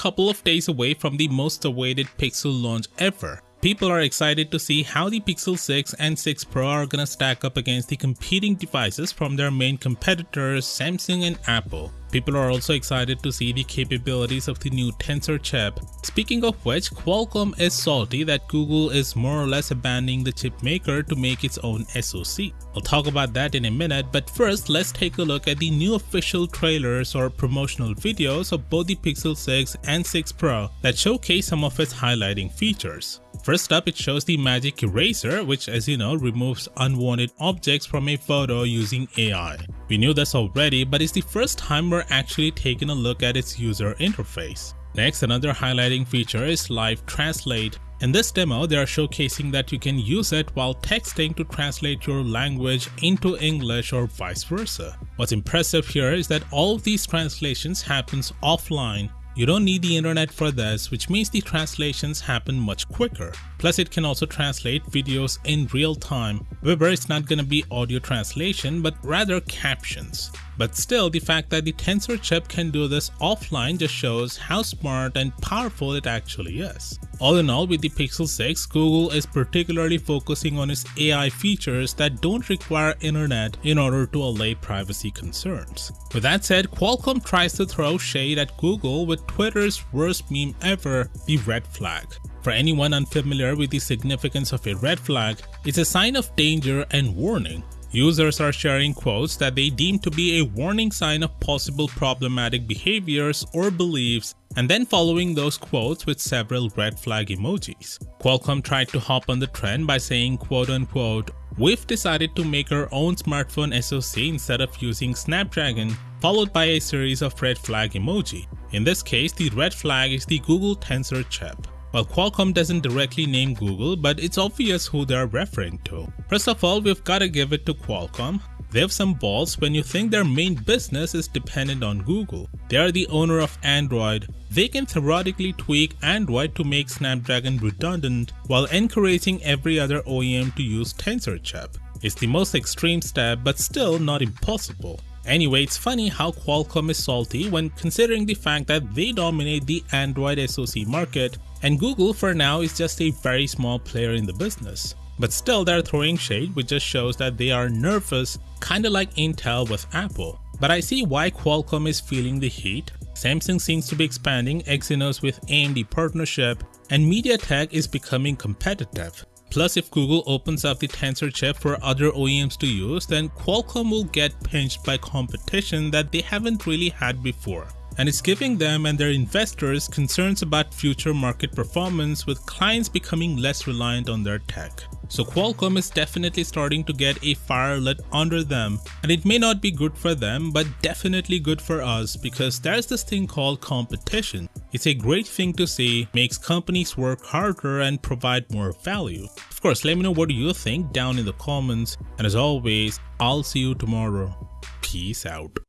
couple of days away from the most awaited Pixel launch ever. People are excited to see how the Pixel 6 and 6 Pro are gonna stack up against the competing devices from their main competitors Samsung and Apple. People are also excited to see the capabilities of the new Tensor chip. Speaking of which, Qualcomm is salty that Google is more or less abandoning the chip maker to make its own SoC. I'll talk about that in a minute, but first let's take a look at the new official trailers or promotional videos of both the Pixel 6 and 6 Pro that showcase some of its highlighting features. First up, it shows the Magic Eraser, which as you know removes unwanted objects from a photo using AI. We knew this already, but it's the first time we're actually taking a look at its user interface. Next, another highlighting feature is Live Translate. In this demo, they are showcasing that you can use it while texting to translate your language into English or vice versa. What's impressive here is that all of these translations happens offline you don't need the internet for this, which means the translations happen much quicker. Plus it can also translate videos in real time. However, it's not gonna be audio translation, but rather captions. But still, the fact that the Tensor chip can do this offline just shows how smart and powerful it actually is. All in all, with the Pixel 6, Google is particularly focusing on its AI features that don't require internet in order to allay privacy concerns. With that said, Qualcomm tries to throw shade at Google with Twitter's worst meme ever, the red flag. For anyone unfamiliar with the significance of a red flag, it's a sign of danger and warning. Users are sharing quotes that they deem to be a warning sign of possible problematic behaviors or beliefs and then following those quotes with several red flag emojis. Qualcomm tried to hop on the trend by saying quote unquote, We've decided to make our own smartphone SoC instead of using Snapdragon, followed by a series of red flag emoji. In this case, the red flag is the Google Tensor chip. Well, Qualcomm doesn't directly name Google, but it's obvious who they're referring to. First of all, we've gotta give it to Qualcomm. They have some balls when you think their main business is dependent on Google. They are the owner of Android. They can theoretically tweak Android to make Snapdragon redundant while encouraging every other OEM to use Tensor chip. It's the most extreme step but still not impossible. Anyway, it's funny how Qualcomm is salty when considering the fact that they dominate the Android SoC market and Google for now is just a very small player in the business. But still they're throwing shade which just shows that they are nervous, kinda like Intel with Apple. But I see why Qualcomm is feeling the heat. Samsung seems to be expanding Exynos with AMD partnership and MediaTek is becoming competitive. Plus if Google opens up the Tensor chip for other OEMs to use, then Qualcomm will get pinched by competition that they haven't really had before. And it's giving them and their investors concerns about future market performance with clients becoming less reliant on their tech. So Qualcomm is definitely starting to get a fire lit under them and it may not be good for them but definitely good for us because there's this thing called competition. It's a great thing to see, makes companies work harder and provide more value. Of course, let me know what you think down in the comments and as always, I'll see you tomorrow. Peace out.